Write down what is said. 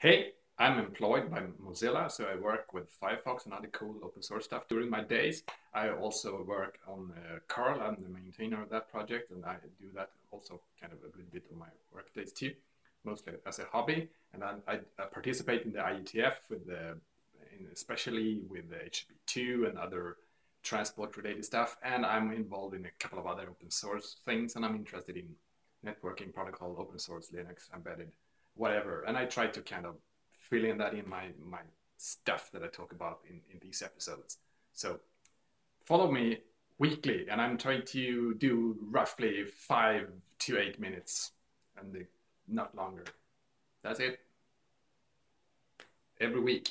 Hey, I'm employed by Mozilla, so I work with Firefox and other cool open source stuff during my days. I also work on uh, Curl. I'm the maintainer of that project, and I do that also kind of a little bit of my work days too, mostly as a hobby. And I, I, I participate in the IETF with the, especially with the HTTP2 and other transport related stuff. And I'm involved in a couple of other open source things, and I'm interested in networking protocol, open source, Linux, embedded whatever. And I try to kind of fill in that in my my stuff that I talk about in, in these episodes. So follow me weekly, and I'm trying to do roughly five to eight minutes, and not longer. That's it. Every week.